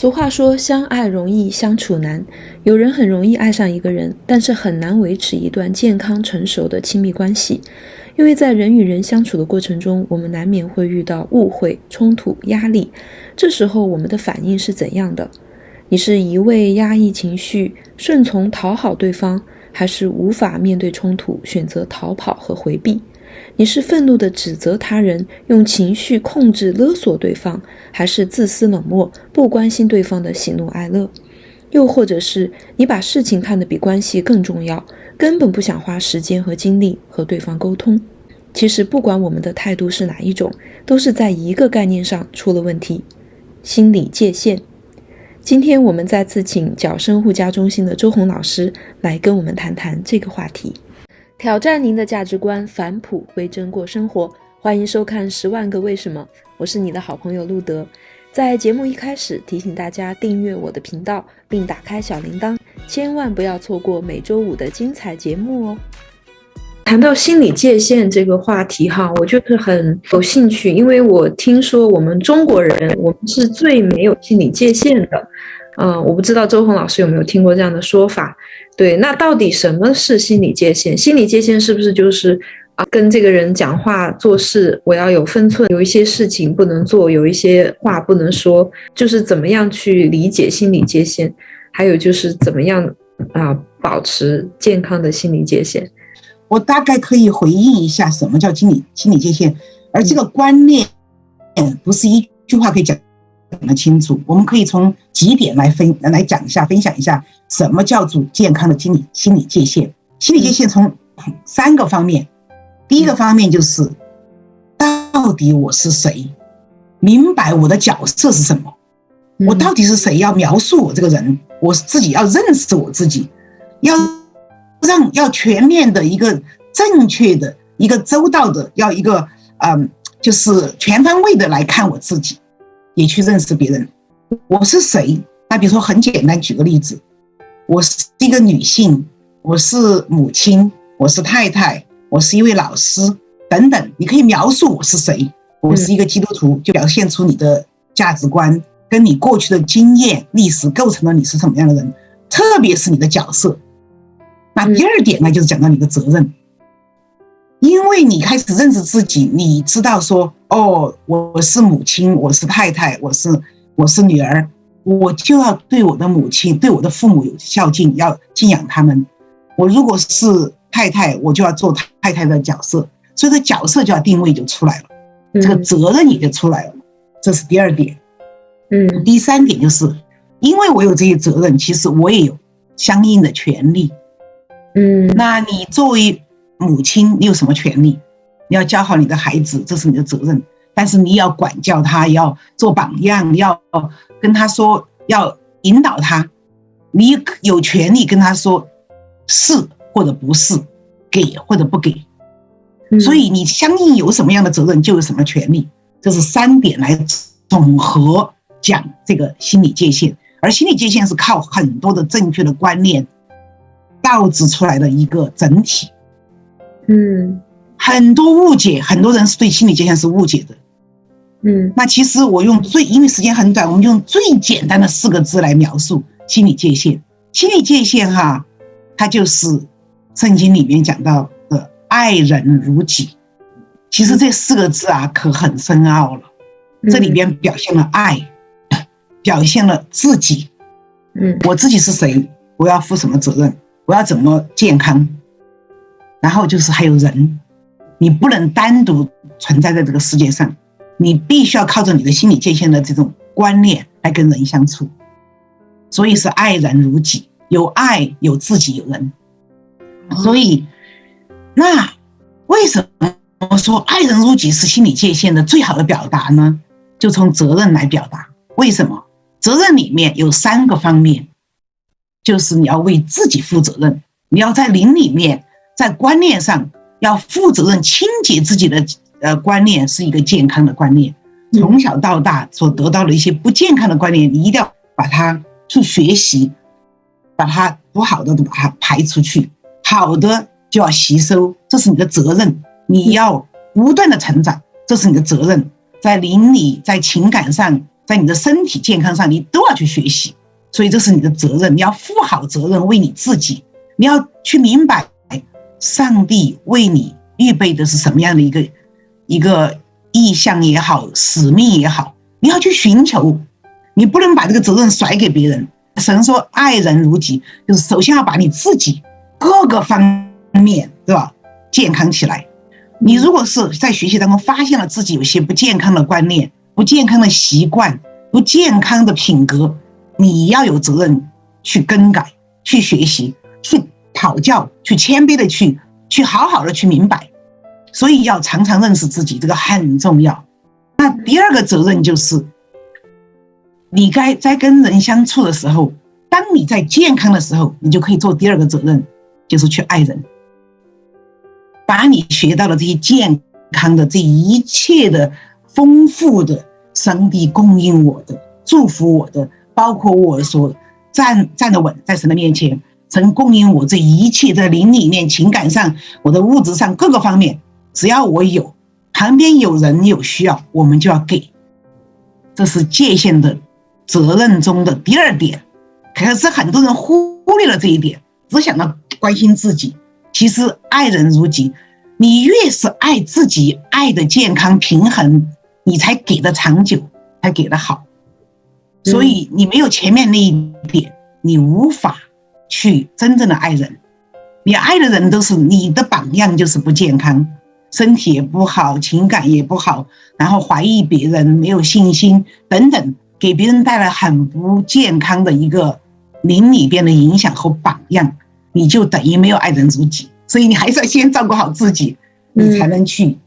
俗话说，相爱容易相处难。有人很容易爱上一个人，但是很难维持一段健康成熟的亲密关系，因为在人与人相处的过程中，我们难免会遇到误会、冲突、压力。这时候，我们的反应是怎样的？你是一味压抑情绪、顺从讨好对方，还是无法面对冲突，选择逃跑和回避？你是愤怒地指责他人，用情绪控制勒索对方，还是自私冷漠，不关心对方的喜怒哀乐？又或者是你把事情看得比关系更重要，根本不想花时间和精力和对方沟通？其实，不管我们的态度是哪一种，都是在一个概念上出了问题——心理界限。今天我们再次请角生护家中心的周红老师来跟我们谈谈这个话题。挑战您的价值观，返璞归真过生活。欢迎收看《十万个为什么》，我是你的好朋友路德。在节目一开始，提醒大家订阅我的频道，并打开小铃铛，千万不要错过每周五的精彩节目哦。谈到心理界限这个话题，哈，我就是很有兴趣，因为我听说我们中国人，我们是最没有心理界限的。嗯，我不知道周红老师有没有听过这样的说法。对，那到底什么是心理界限？心理界限是不是就是啊，跟这个人讲话做事，我要有分寸，有一些事情不能做，有一些话不能说，就是怎么样去理解心理界限？还有就是怎么样啊，保持健康的心理界限？我大概可以回应一下什么叫心理心理界限，而这个观念不是一句话可以讲。讲得清楚，我们可以从几点来分来讲一下，分享一下什么叫做健康的心理心理界限。心理界限从三个方面，第一个方面就是到底我是谁，明白我的角色是什么，我到底是谁？要描述我这个人，我自己要认识我自己，要让要全面的一个正确的一个周到的，要一个嗯，就是全方位的来看我自己。也去认识别人，我是谁？那比如说很简单，举个例子，我是一个女性，我是母亲，我是太太，我是一位老师等等。你可以描述我是谁？我是一个基督徒，就表现出你的价值观跟你过去的经验、历史构成了你是什么样的人，特别是你的角色。那第二点呢，就是讲到你的责任。因为你开始认识自己，你知道说，哦，我我是母亲，我是太太，我是我是女儿，我就要对我的母亲、对我的父母有孝敬，要敬仰他们。我如果是太太，我就要做太太的角色，所以这角色就要定位就出来了，这个责任也就出来了。这是第二点。嗯，第三点就是，因为我有这些责任，其实我也有相应的权利。嗯，那你作为。母亲，你有什么权利？你要教好你的孩子，这是你的责任。但是你要管教他，要做榜样，要跟他说，要引导他。你有权利跟他说是或者不是，给或者不给。所以你相应有什么样的责任，就有什么权利。这是三点来总和讲这个心理界限。而心理界限是靠很多的正确的观念导致出来的一个整体。嗯，很多误解，很多人是对心理界限是误解的。嗯，那其实我用最，因为时间很短，我们用最简单的四个字来描述心理界限。心理界限哈，它就是圣经里面讲到的爱人如己。其实这四个字啊，可很深奥了。这里边表现了爱，表现了自己。嗯，我自己是谁？我要负什么责任？我要怎么健康？然后就是还有人，你不能单独存在在这个世界上，你必须要靠着你的心理界限的这种观念来跟人相处，所以是爱人如己，有爱有自己有人，所以那为什么说爱人如己是心理界限的最好的表达呢？就从责任来表达，为什么？责任里面有三个方面，就是你要为自己负责任，你要在灵里面。在观念上要负责任，清洁自己的呃观念是一个健康的观念。从小到大所得到的一些不健康的观念，你一定要把它去学习，把它不好的都把它排出去，好的就要吸收，这是你的责任。你要不断的成长，这是你的责任。在邻里，在情感上，在你的身体健康上，你都要去学习。所以这是你的责任，你要负好责任，为你自己，你要去明白，上帝为你预备的是什么样的一个一个意向也好，使命也好，你要去寻求，你不能把这个责任甩给别人。神说爱人如己，就是首先要把你自己各个方面，对吧？健康起来。你如果是在学习当中发现了自己有些不健康的观念、不健康的习惯、不健康的品格，你要有责任去更改、去学习、去讨教、去谦卑的去、去好好的去明白。所以要常常认识自己，这个很重要。那第二个责任就是，你该在跟人相处的时候，当你在健康的时候，你就可以做第二个责任，就是去爱人。把你学到的这些健康的这一切的丰富的上帝供应我的祝福我的，包括我所站站得稳在神的面前，曾供应我这一切在灵里面、情感上、我的物质上各个方面，只要我有旁边有人有需要，我们就要给。这是界限的责任中的第二点，可是很多人忽略了这一点，只想到关心自己。其实爱人如己，你越是爱自己，爱的健康平衡，你才给的长久，才给的好。所以你没有前面那一点，你无法去真正的爱人。你爱的人都是你的榜样，就是不健康，身体也不好，情感也不好，然后怀疑别人，没有信心等等，给别人带来很不健康的一个灵里边的影响和榜样。你就等于没有爱人如己，所以你还是要先照顾好自己，你才能去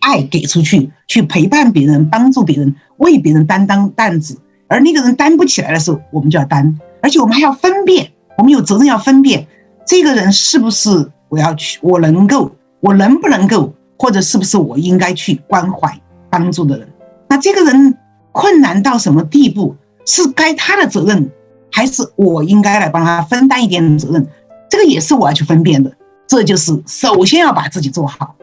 爱给出去，去陪伴别人，帮助别人，为别人担当担子。而那个人担不起来的时候，我们就要担，而且我们还要分辨，我们有责任要分辨这个人是不是我要去，我能够，我能不能够，或者是不是我应该去关怀帮助的人。那这个人困难到什么地步，是该他的责任，还是我应该来帮他分担一点责任？这个也是我要去分辨的，这就是首先要把自己做好，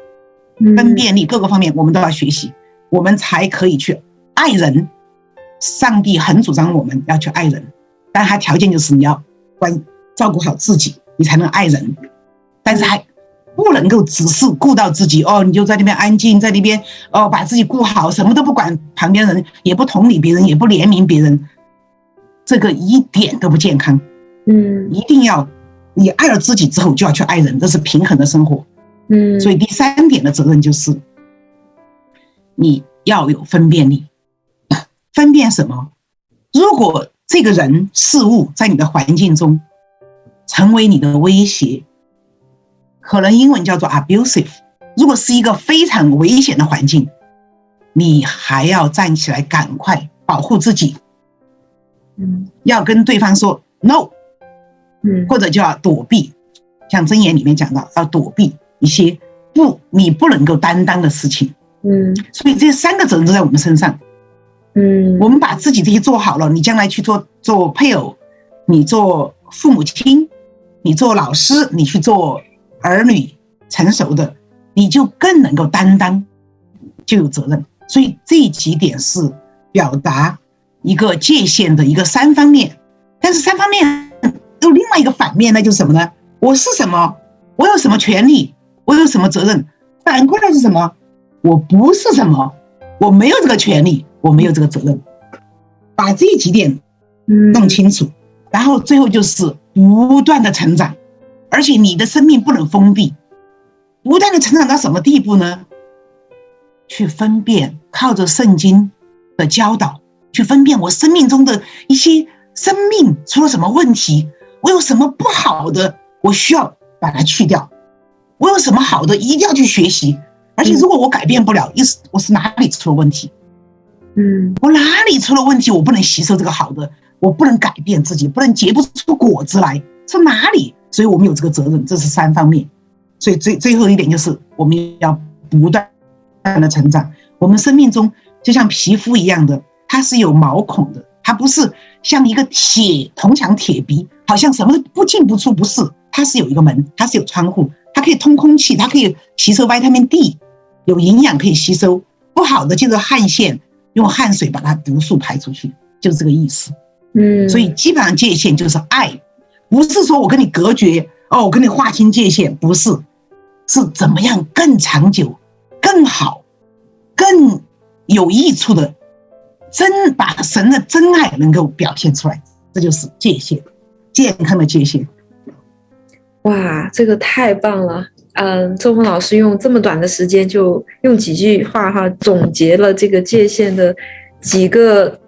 分辨力各个方面我们都要学习，我们才可以去爱人。上帝很主张我们要去爱人，但他条件就是你要关照顾好自己，你才能爱人。但是还不能够只是顾到自己哦，你就在那边安静，在那边哦把自己顾好，什么都不管旁边人，也不同理别人，也不怜悯别人，这个一点都不健康。嗯，一定要。你爱了自己之后，就要去爱人，这是平衡的生活。嗯，所以第三点的责任就是，你要有分辨力。分辨什么？如果这个人事物在你的环境中成为你的威胁，可能英文叫做 abusive。如果是一个非常危险的环境，你还要站起来，赶快保护自己。嗯，要跟对方说 no。嗯，或者就要躲避，像箴言里面讲到，要躲避一些不你不能够担当的事情。嗯，所以这三个责任都在我们身上。嗯，我们把自己这些做好了，你将来去做做配偶，你做父母亲，你做老师，你去做儿女成熟的，你就更能够担当，就有责任。所以这几点是表达一个界限的一个三方面，但是三方面。有另外一个反面，那就是什么呢？我是什么？我有什么权利？我有什么责任？反过来是什么？我不是什么？我没有这个权利，我没有这个责任。把这几点弄清楚，然后最后就是不断的成长，而且你的生命不能封闭，不断的成长到什么地步呢？去分辨，靠着圣经的教导去分辨我生命中的一些生命出了什么问题。我有什么不好的，我需要把它去掉。我有什么好的，一定要去学习。而且，如果我改变不了，意思我是哪里出了问题？嗯，我哪里出了问题？我不能吸收这个好的，我不能改变自己，不能结不出果子来，是哪里？所以我们有这个责任，这是三方面。所以最最后一点就是，我们要不断的成长。我们生命中就像皮肤一样的，它是有毛孔的，它不是像一个铁铜墙铁壁。好像什么都不进不出，不是，它是有一个门，它是有窗户，它可以通空气，它可以吸收维他命 D，有营养可以吸收。不好的就是汗腺，用汗水把它毒素排出去，就是这个意思。嗯，所以基本上界限就是爱，不是说我跟你隔绝哦，我跟你划清界限，不是，是怎么样更长久、更好、更有益处的真把神的真爱能够表现出来，这就是界限，健康的界限。哇，这个太棒了！嗯，周峰老师用这么短的时间，就用几句话哈总结了这个界限的几个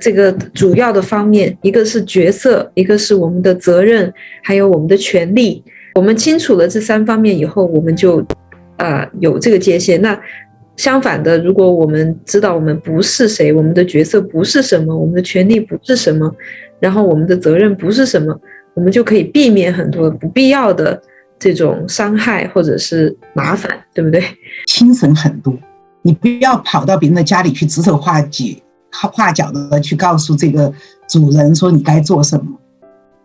这个主要的方面，一个是角色，一个是我们的责任，还有我们的权利。我们清楚了这三方面以后，我们就啊有这个界限。那相反的，如果我们知道我们不是谁，我们的角色不是什么，我们的权利不是什么，然后我们的责任不是什么。我们就可以避免很多不必要的这种伤害或者是麻烦，对不对？轻省很多，你不要跑到别人的家里去指手画脚、画脚的去告诉这个主人说你该做什么，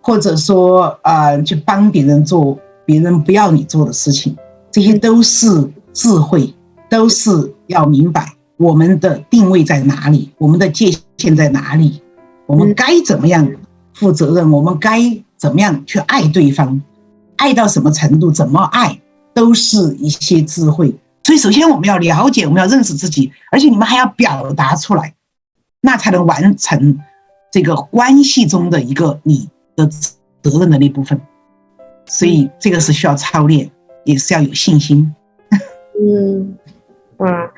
或者说啊去帮别人做别人不要你做的事情，这些都是智慧，都是要明白我们的定位在哪里，我们的界限在哪里，我们该怎么样负责任，我们该。怎么样去爱对方，爱到什么程度，怎么爱，都是一些智慧。所以，首先我们要了解，我们要认识自己，而且你们还要表达出来，那才能完成这个关系中的一个你的责任的那部分。所以，这个是需要操练，也是要有信心。嗯。哇，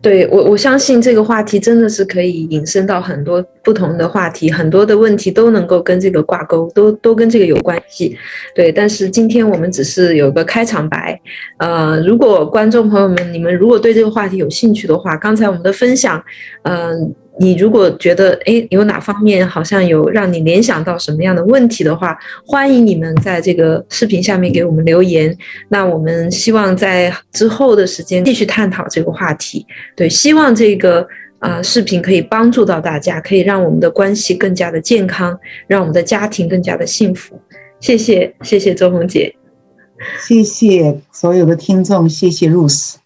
对我我相信这个话题真的是可以引申到很多不同的话题，很多的问题都能够跟这个挂钩，都都跟这个有关系。对，但是今天我们只是有个开场白。呃，如果观众朋友们，你们如果对这个话题有兴趣的话，刚才我们的分享，嗯。你如果觉得哎有哪方面好像有让你联想到什么样的问题的话，欢迎你们在这个视频下面给我们留言。那我们希望在之后的时间继续探讨这个话题。对，希望这个啊视频可以帮助到大家，可以让我们的关系更加的健康，让我们的家庭更加的幸福。谢谢，谢谢周红姐，谢谢所有的听众，谢谢露丝。